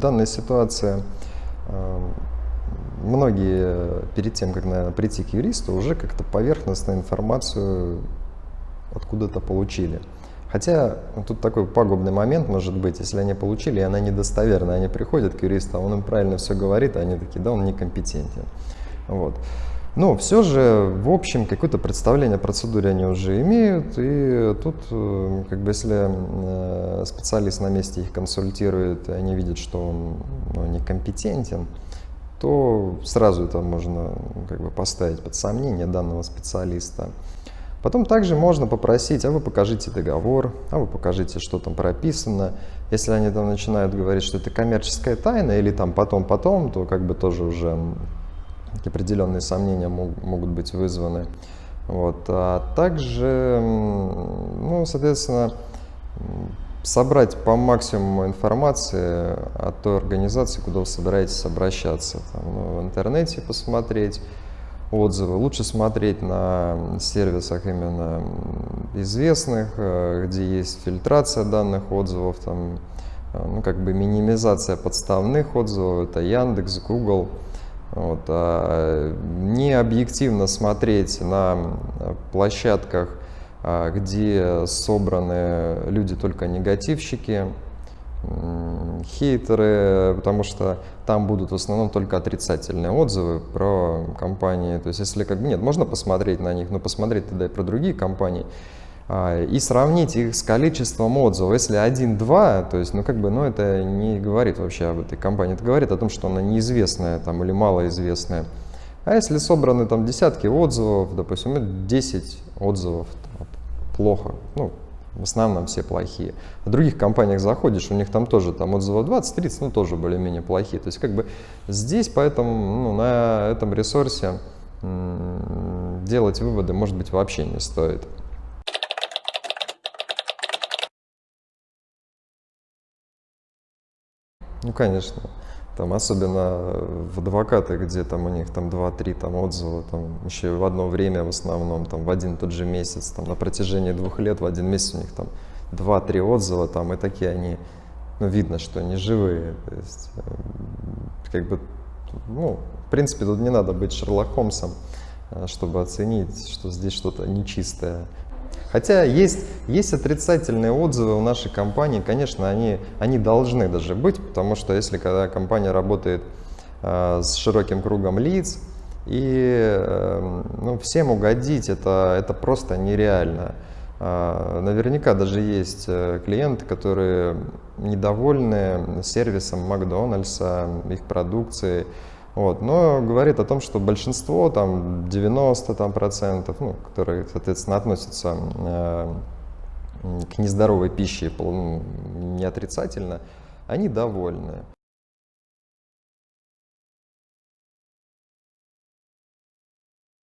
данная ситуация, э, многие перед тем, как наверное, прийти к юристу, уже как-то поверхностную информацию откуда-то получили. Хотя ну, тут такой пагубный момент может быть, если они получили, и она недостоверна, они приходят к юристу, а он им правильно все говорит, а они такие, да, он некомпетентен. Вот. Но все же, в общем, какое-то представление о процедуре они уже имеют, и тут, э, как бы, если э, специалист на месте их консультирует, и они видят, что он ну, некомпетентен, то сразу это можно как бы, поставить под сомнение данного специалиста. Потом также можно попросить, а вы покажите договор, а вы покажите, что там прописано. Если они там начинают говорить, что это коммерческая тайна или там потом-потом, то как бы тоже уже определенные сомнения могут быть вызваны. Вот. А также, ну, соответственно, собрать по максимуму информации о той организации, куда вы собираетесь обращаться. Там, ну, в интернете посмотреть, отзывы. Лучше смотреть на сервисах именно известных, э, где есть фильтрация данных отзывов, там, э, ну, как бы минимизация подставных отзывов, это Яндекс, Google. Вот, а не объективно смотреть на площадках, а, где собраны люди только негативщики, хейтеры, потому что там будут в основном только отрицательные отзывы про компании. То есть если как нет, можно посмотреть на них, но посмотреть тогда и про другие компании и сравнить их с количеством отзывов. Если один-два, то есть, ну, как бы, ну, это не говорит вообще об этой компании, это говорит о том, что она неизвестная там или малоизвестная. А если собраны там десятки отзывов, допустим, 10 отзывов, там, плохо, ну, в основном все плохие. В других компаниях заходишь, у них там тоже там отзывов 20-30, ну тоже более-менее плохие. То есть как бы здесь поэтому ну, на этом ресурсе делать выводы может быть вообще не стоит. Ну, конечно. Там, особенно в адвокаты, где там у них там 2-3 там, отзыва, там, еще в одно время в основном, там, в один тот же месяц, там, на протяжении двух лет в один месяц у них там 2-3 отзыва, там, и такие они, ну, видно, что они живые. То есть, э, как бы, ну, в принципе, тут не надо быть Шерлок Холмсом, э, чтобы оценить, что здесь что-то нечистое. Хотя есть, есть отрицательные отзывы у нашей компании, конечно, они, они должны даже быть, потому что если когда компания работает э, с широким кругом лиц, и э, ну, всем угодить это, это просто нереально. Э, наверняка даже есть э, клиенты, которые недовольны сервисом Макдональдса, их продукцией, вот. Но говорит о том, что большинство, там 90 там, процентов, ну, которые, соответственно, относятся э, к нездоровой пище не отрицательно, они довольны.